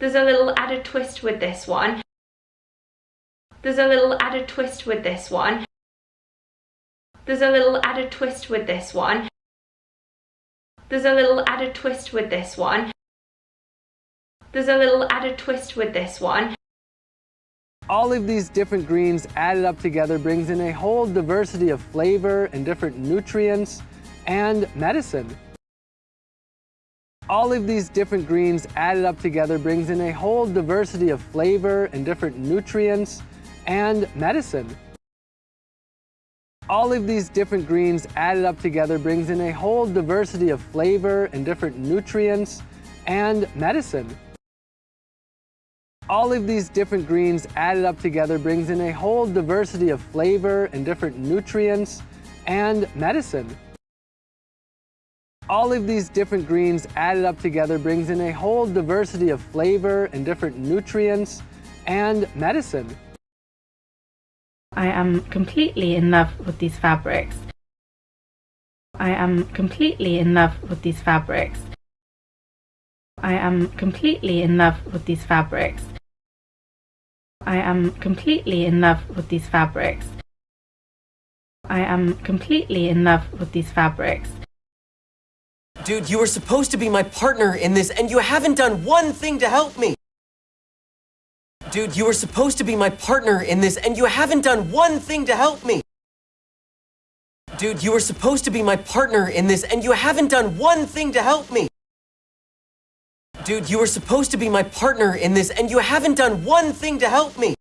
There's a little added twist with this one. There's a little added twist with this one. There's a little added twist with this one. There's a little added twist with this one. There's a little added twist with this one. All of these different greens added up together brings in a whole diversity of flavor and different nutrients and medicine. All of these different greens added up together brings in a whole diversity of flavor and different nutrients and medicine. All of these different greens added up together brings in a whole diversity of flavor and different nutrients and medicine. All of these different greens added up together brings in a whole diversity of flavor and different nutrients and medicine. All of these different greens added up together brings in a whole diversity of flavor and different nutrients and medicine. I am completely in love with these fabrics. I am completely in love with these fabrics. I am completely in love with these fabrics. I am completely in love with these fabrics. I am completely in love with these fabrics. Dude, you were supposed to be my partner in this, and you haven't done one thing to help me. Dude, you were supposed to be my partner in this, and you haven't done one thing to help me. Dude, you were supposed to be my partner in this, and you haven't done one thing to help me. Dude, you were supposed to be my partner in this, and you haven't done one thing to help me.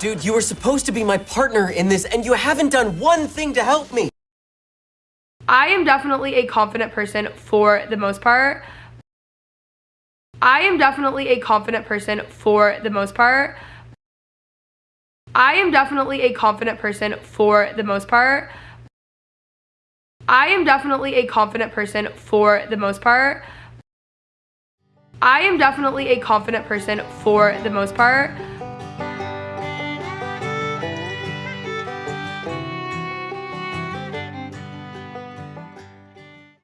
Dude, you were supposed to be my partner in this, and you haven't done one thing to help me. I am definitely a confident person for the most part. I am definitely a confident person for the most part. I am definitely a confident person for the most part. I am definitely a confident person for the most part. I am definitely a confident person for the most part.